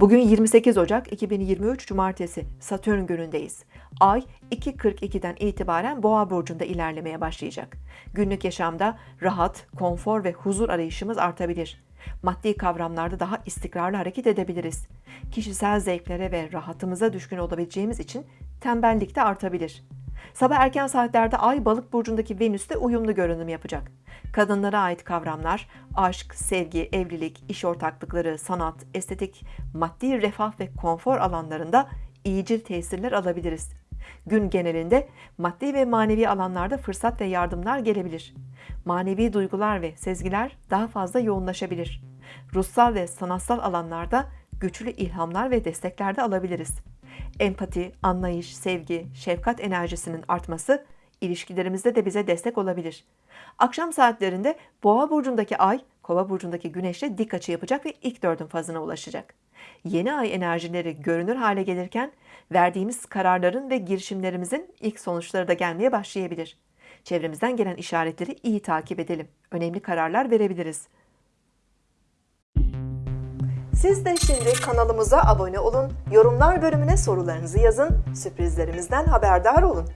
Bugün 28 Ocak 2023 Cumartesi Satürn günündeyiz. Ay 2.42'den itibaren Boğa burcunda ilerlemeye başlayacak. Günlük yaşamda rahat, konfor ve huzur arayışımız artabilir. Maddi kavramlarda daha istikrarlı hareket edebiliriz. Kişisel zevklere ve rahatımıza düşkün olabileceğimiz için tembellik de artabilir. Sabah erken saatlerde Ay Balık burcundaki Venüs'te uyumlu görünüm yapacak. Kadınlara ait kavramlar aşk, sevgi, evlilik, iş ortaklıkları, sanat, estetik, maddi refah ve konfor alanlarında iyicil tesirler alabiliriz. Gün genelinde maddi ve manevi alanlarda fırsat ve yardımlar gelebilir. Manevi duygular ve sezgiler daha fazla yoğunlaşabilir. Ruhsal ve sanatsal alanlarda güçlü ilhamlar ve destekler de alabiliriz. Empati, anlayış, sevgi, şefkat enerjisinin artması ilişkilerimizde de bize destek olabilir. Akşam saatlerinde Boğa burcundaki Ay, Kova burcundaki Güneş'le dik açı yapacak ve ilk dördün fazına ulaşacak. Yeni ay enerjileri görünür hale gelirken verdiğimiz kararların ve girişimlerimizin ilk sonuçları da gelmeye başlayabilir. Çevremizden gelen işaretleri iyi takip edelim. Önemli kararlar verebiliriz. Siz de şimdi kanalımıza abone olun, yorumlar bölümüne sorularınızı yazın, sürprizlerimizden haberdar olun.